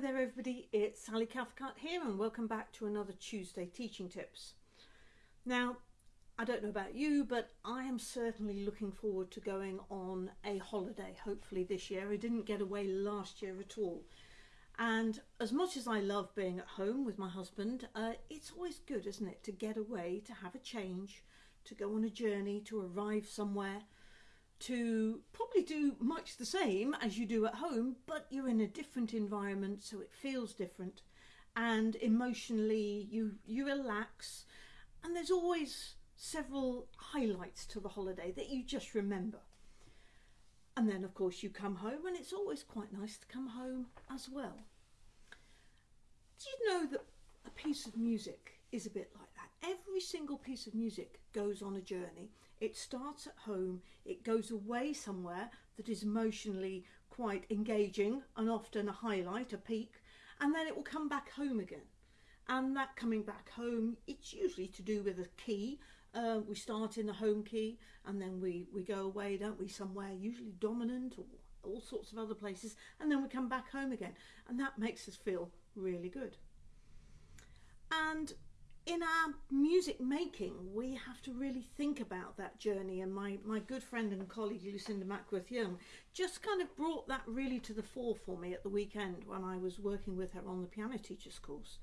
there everybody, it's Sally Cathcart here and welcome back to another Tuesday Teaching Tips. Now, I don't know about you, but I am certainly looking forward to going on a holiday, hopefully this year. I didn't get away last year at all. And as much as I love being at home with my husband, uh, it's always good, isn't it, to get away, to have a change, to go on a journey, to arrive somewhere to probably do much the same as you do at home, but you're in a different environment, so it feels different. And emotionally, you you relax, and there's always several highlights to the holiday that you just remember. And then, of course, you come home, and it's always quite nice to come home as well. Do you know that a piece of music is a bit like that? Single piece of music goes on a journey it starts at home, it goes away somewhere that is emotionally quite engaging and often a highlight, a peak, and then it will come back home again. And that coming back home, it's usually to do with a key. Uh, we start in the home key and then we, we go away, don't we, somewhere, usually dominant or all sorts of other places, and then we come back home again. And that makes us feel really good. And in our music making, we have to really think about that journey. And my, my good friend and colleague Lucinda Mackworth Young just kind of brought that really to the fore for me at the weekend when I was working with her on the piano teachers course.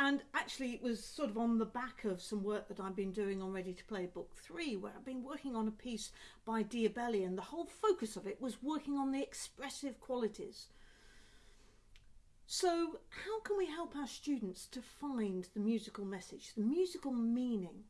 And actually, it was sort of on the back of some work that I've been doing on Ready to Play Book 3, where I've been working on a piece by Diabelli, and the whole focus of it was working on the expressive qualities so how can we help our students to find the musical message, the musical meaning?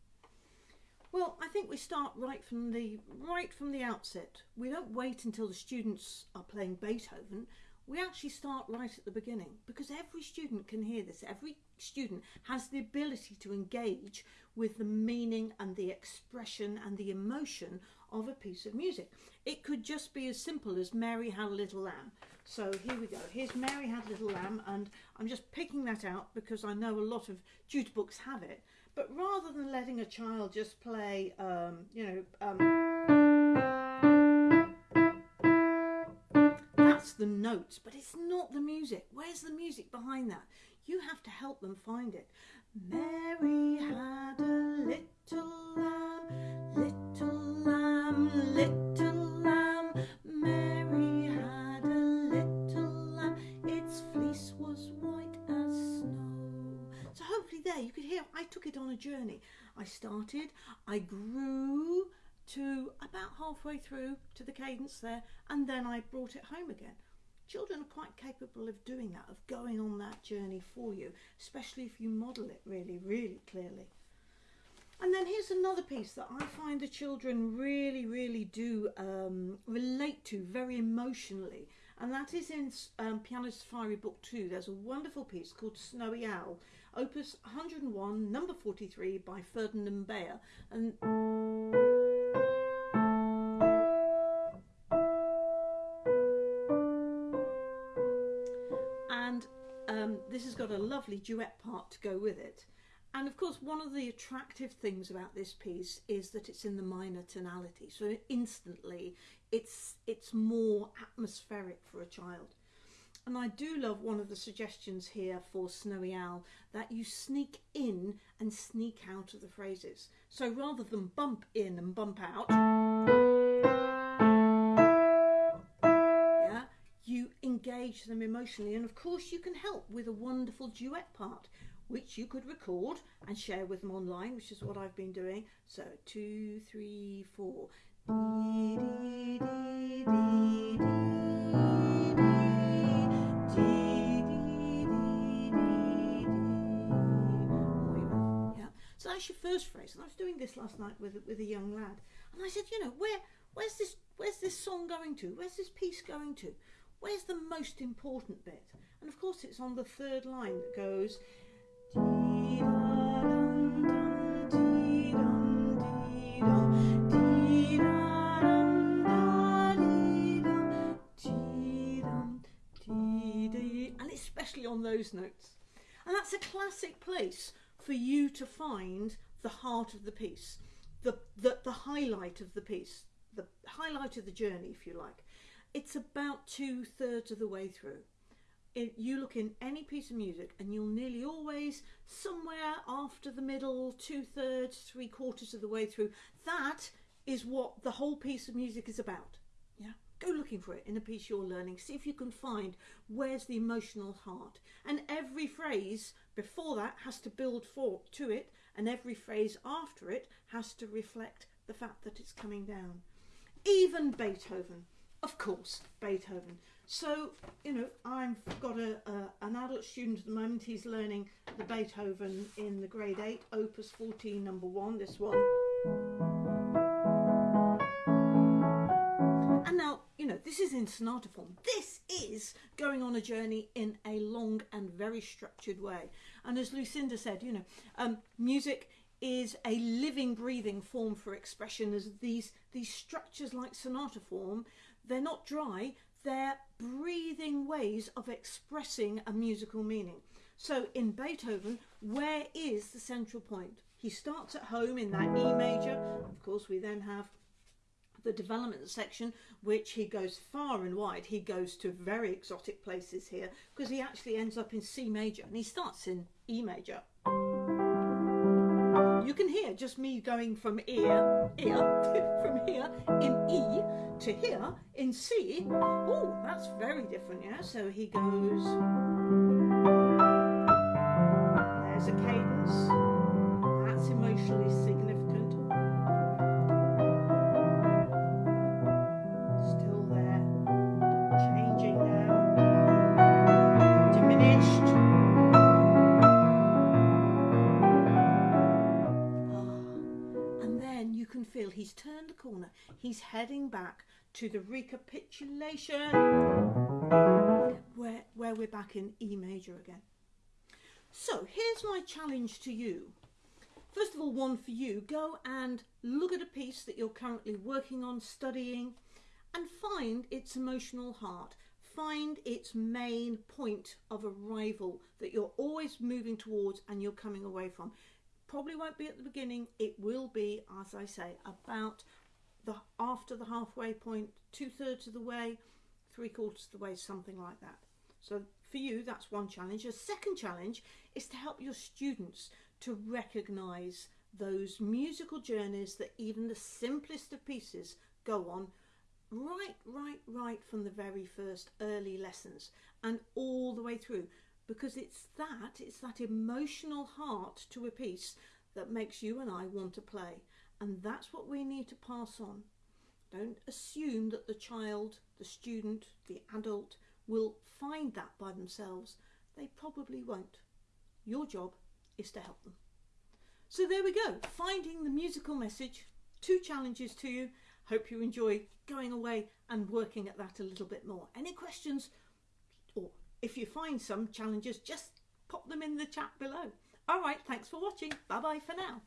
Well, I think we start right from the right from the outset. We don't wait until the students are playing Beethoven. We actually start right at the beginning because every student can hear this. Every student has the ability to engage with the meaning and the expression and the emotion of a piece of music. It could just be as simple as Mary Had a Little Lamb. So here we go. Here's Mary Had a Little Lamb, and I'm just picking that out because I know a lot of tutor books have it. But rather than letting a child just play, um, you know, um, that's the notes, but it's not the music. Where's the music behind that? You have to help them find it. Mary mm-hmm. had a little lamb, little lamb, little lamb. Mary had a little lamb. Its fleece was white as snow. So hopefully there you could hear I took it on a journey. I started, I grew to about halfway through to the cadence there, and then I brought it home again. Children are quite capable of doing that, of going on that journey for you, especially if you model it really, really clearly. And then here's another piece that I find the children really, really do um, relate to very emotionally, and that is in um, Piano Safari Book 2. There's a wonderful piece called Snowy Owl, Opus 101, number 43 by Ferdinand Beyer. And and lovely duet part to go with it. And of course, one of the attractive things about this piece is that it's in the minor tonality. So instantly, it's it's more atmospheric for a child. And I do love one of the suggestions here for Snowy Owl that you sneak in and sneak out of the phrases. So rather than bump in and bump out, emotionally. And of course, you can help with a wonderful duet part, which you could record and share with them online, which is what I've been doing. So two, three, four. Dee, that's your first phrase. And I was doing this last night with with a young lad, and I said, you know, where where's this where's this song going to? Where's this piece going to? Where's the most important bit? And of course, it's on the third line that goes. And especially on those notes. And that's a classic place for you to find the heart of the piece, the, the, the highlight of the piece, the highlight of the journey, if you like. It's about two thirds of the way through. it, you look in any piece of music and you'll nearly always somewhere after the middle two thirds three quarters of the way through that is what the whole piece of music is about. Yeah? Go looking for it in a piece you're learning. See if you can find where's the emotional heart. And every phrase before that has to build for to it and every phrase after it has to reflect the fact that it's coming down. Even beethoven of course beethoven so, you know, I've got a, a, an adult student at the moment. He's learning the Beethoven in the grade 8, Opus 14, number 1, this one. And now, you know, this is in sonata form. This is going on a journey in a long and very structured way. And as Lucinda said, you know, um, music is a living, breathing form for expression as these, these structures like sonata form, they're not dry, they're breathing ways of expressing a musical meaning. So in Beethoven, where is the central point? He starts at home in that E major. Of course, we then have the development section, which he goes far and wide. He goes to very exotic places here because he actually ends up in C major and he starts in E major you can hear just me going from ear, ear, from here in E to here in C. Oh, that's very different, yeah? So he goes, there's a cadence, feel he's turned the corner. He's heading back to the recapitulation where, where we're back in E major again. So here's my challenge to you. First of all, one for you, go and look at a piece that you're currently working on, studying, and find its emotional heart. Find its main point of arrival that you're always moving towards and you're coming away from. Probably won't be at the beginning. It will be, as I say, about the after the halfway point, two thirds of the way, three quarters of the way, something like that. So for you, that's one challenge. A second challenge is to help your students to recognise those musical journeys that even the simplest of pieces go on right, right, right from the very first early lessons and all the way through because it's that, it's that emotional heart to a piece that makes you and I want to play. And that's what we need to pass on. Don't assume that the child, the student, the adult will find that by themselves. They probably won't. Your job is to help them. So there we go, finding the musical message. Two challenges to you. Hope you enjoy going away and working at that a little bit more. Any questions or if you find some challenges, just pop them in the chat below. All right, thanks for watching. Bye bye for now.